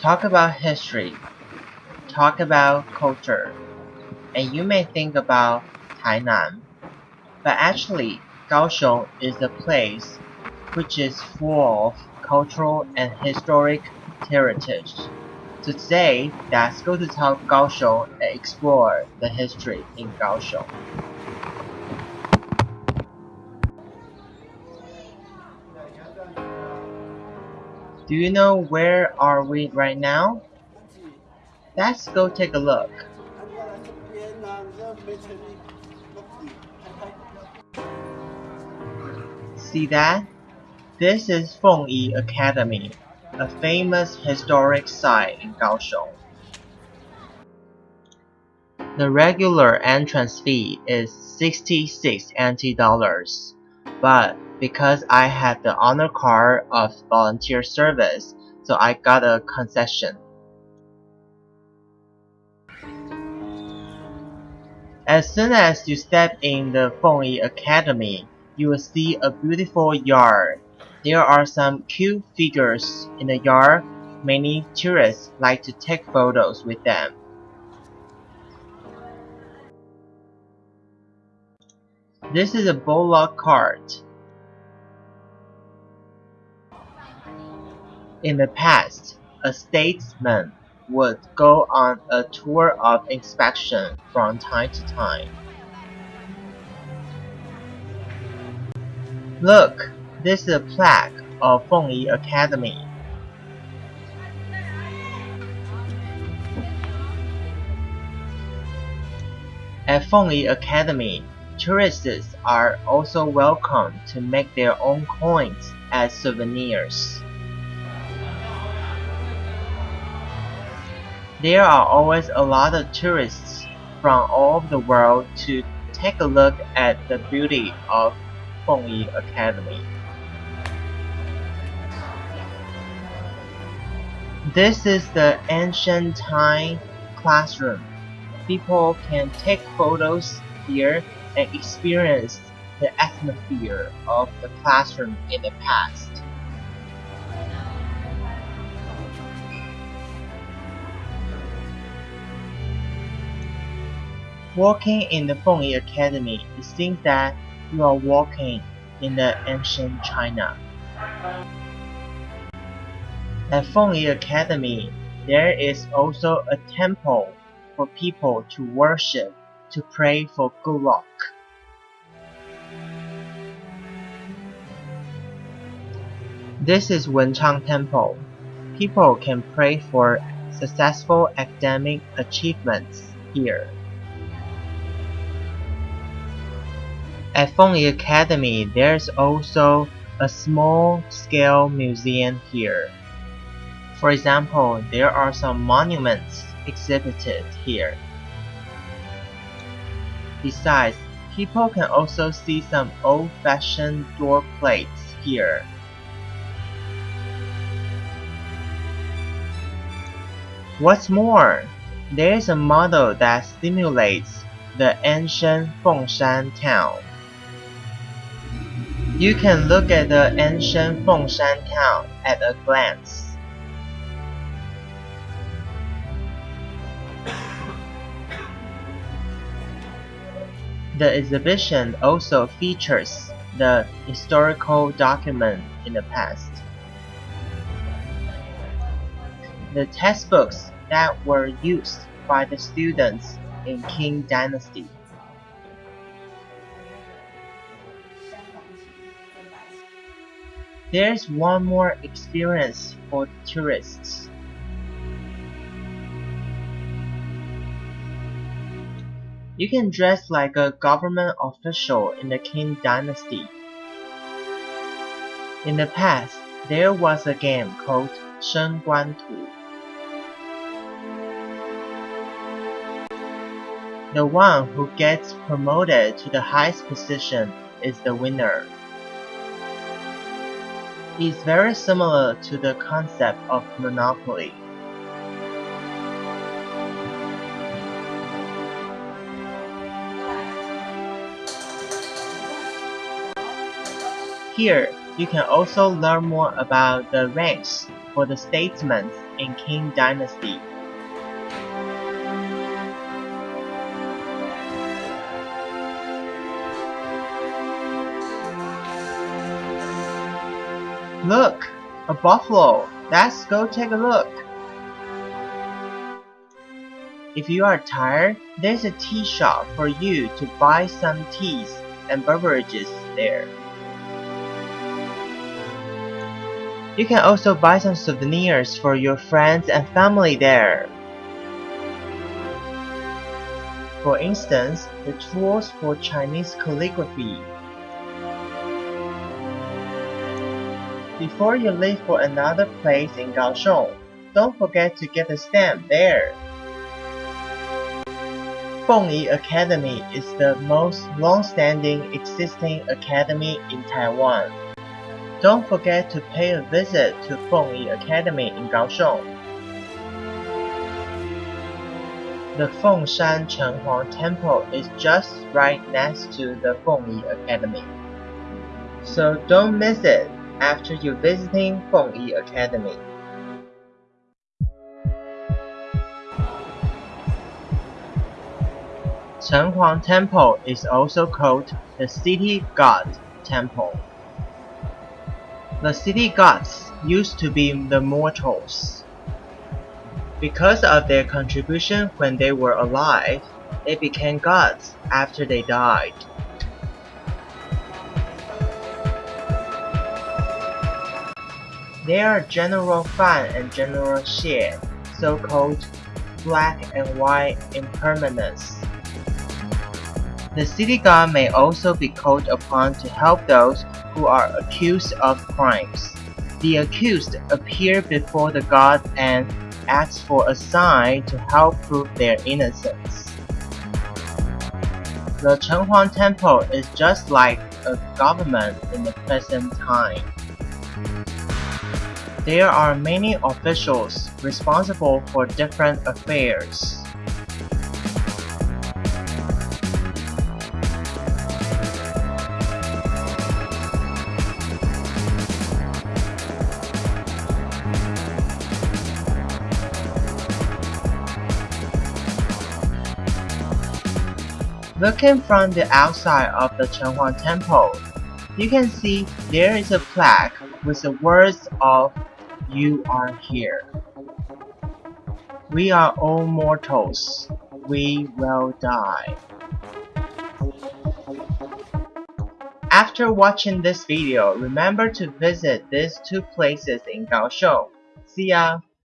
Talk about history, talk about culture, and you may think about Tainan. But actually, Kaohsiung is a place which is full of cultural and historic heritage. So today, let's go to talk Kaohsiung and explore the history in Kaohsiung. Do you know where are we right now? Let's go take a look. See that? This is Fengyi Academy, a famous historic site in Kaohsiung. The regular entrance fee is 66 NT dollars, but because I had the honor card of volunteer service, so I got a concession. As soon as you step in the Fengyi Academy, you will see a beautiful yard. There are some cute figures in the yard. Many tourists like to take photos with them. This is a bullock cart. In the past, a statesman would go on a tour of inspection from time to time. Look, this is a plaque of Fengyi Academy. At Fengyi Academy, tourists are also welcome to make their own coins as souvenirs. There are always a lot of tourists from all over the world to take a look at the beauty of Fengyi Academy. This is the ancient time classroom. People can take photos here and experience the atmosphere of the classroom in the past. Walking in the Fengyi Academy, it seems that you are walking in the ancient China. At Fengyi Academy, there is also a temple for people to worship, to pray for good luck. This is Wenchang Temple. People can pray for successful academic achievements here. At Fengyi Academy, there's also a small-scale museum here. For example, there are some monuments exhibited here. Besides, people can also see some old-fashioned door plates here. What's more, there is a model that simulates the ancient Fengshan town. You can look at the ancient Fengshan town at a glance. The exhibition also features the historical document in the past. The textbooks that were used by the students in Qing Dynasty. There's one more experience for tourists. You can dress like a government official in the Qing dynasty. In the past, there was a game called Shen Guan Tu. The one who gets promoted to the highest position is the winner It's very similar to the concept of monopoly. Here, you can also learn more about the ranks for the statesmen in Qing Dynasty. Look! A buffalo! Let's go take a look! If you are tired, there's a tea shop for you to buy some teas and beverages there. You can also buy some souvenirs for your friends and family there. For instance, the tools for Chinese calligraphy Before you leave for another place in Kaohsiung, don't forget to get a stamp there. Fengyi Academy is the most long-standing existing academy in Taiwan. Don't forget to pay a visit to Fengyi Academy in Kaohsiung. The Fengshan Chenghuang Temple is just right next to the Fengyi Academy. So don't miss it after you visiting Fengyi Academy. Chenghuang Temple is also called the City God Temple. The city gods used to be the mortals. Because of their contribution when they were alive, they became gods after they died. There are General Fan and General Xie, so-called black and white impermanence. The city god may also be called upon to help those who are accused of crimes. The accused appear before the god and ask for a sign to help prove their innocence. The Chenghuang Temple is just like a government in the present time. There are many officials responsible for different affairs. Looking from the outside of the Chenghuang Temple, you can see there is a plaque with the words of you are here. We are all mortals. We will die. After watching this video, remember to visit these two places in Kaohsiung. See ya!